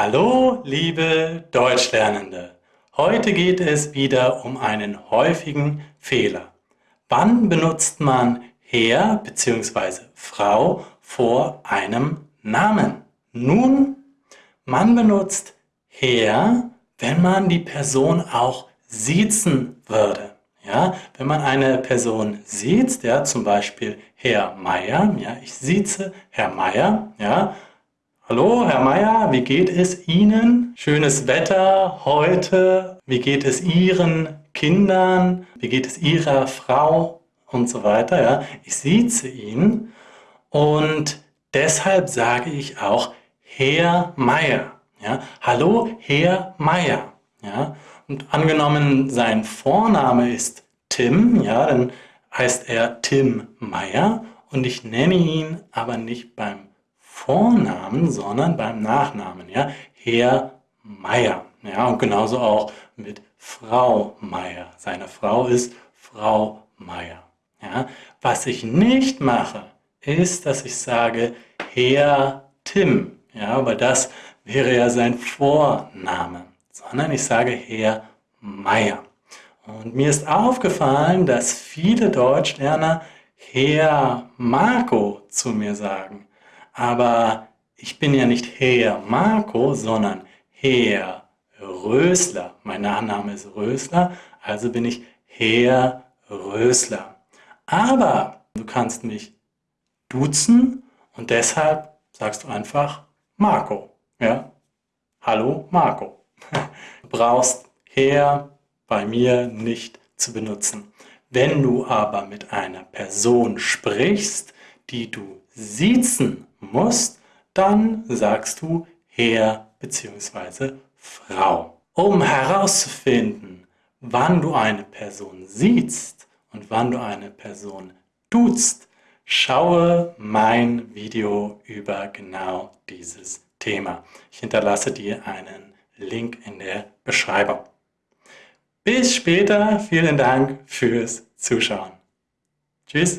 Hallo, liebe Deutschlernende! Heute geht es wieder um einen häufigen Fehler. Wann benutzt man Herr bzw. Frau vor einem Namen? Nun, man benutzt Herr, wenn man die Person auch siezen würde. Ja, wenn man eine Person sieht, ja, zum Beispiel Herr Meier, ja, ich sieze Herr Meier, ja, Hallo, Herr Meier, wie geht es Ihnen? Schönes Wetter heute. Wie geht es Ihren Kindern? Wie geht es Ihrer Frau? Und so weiter. Ja. Ich sieze ihn und deshalb sage ich auch Herr Meier. Ja. Hallo, Herr Meier. Ja. Und angenommen, sein Vorname ist Tim, ja, dann heißt er Tim Meier und ich nenne ihn aber nicht beim Vornamen, sondern beim Nachnamen. Ja? Herr Meier. Ja, und genauso auch mit Frau Meier. Seine Frau ist Frau Meier. Ja? Was ich nicht mache, ist, dass ich sage Herr Tim. Ja, weil das wäre ja sein Vorname. Sondern ich sage Herr Meier. Und mir ist aufgefallen, dass viele Deutschlerner Herr Marco zu mir sagen. Aber ich bin ja nicht Herr Marco, sondern Herr Rösler. Mein Nachname ist Rösler, also bin ich Herr Rösler. Aber du kannst mich duzen und deshalb sagst du einfach Marco. Ja? Hallo Marco. Du brauchst Herr bei mir nicht zu benutzen. Wenn du aber mit einer Person sprichst, die du siezen musst, dann sagst du Herr bzw. Frau. Um herauszufinden, wann du eine Person siehst und wann du eine Person duzt, schaue mein Video über genau dieses Thema. Ich hinterlasse dir einen Link in der Beschreibung. Bis später, vielen Dank fürs Zuschauen. Tschüss.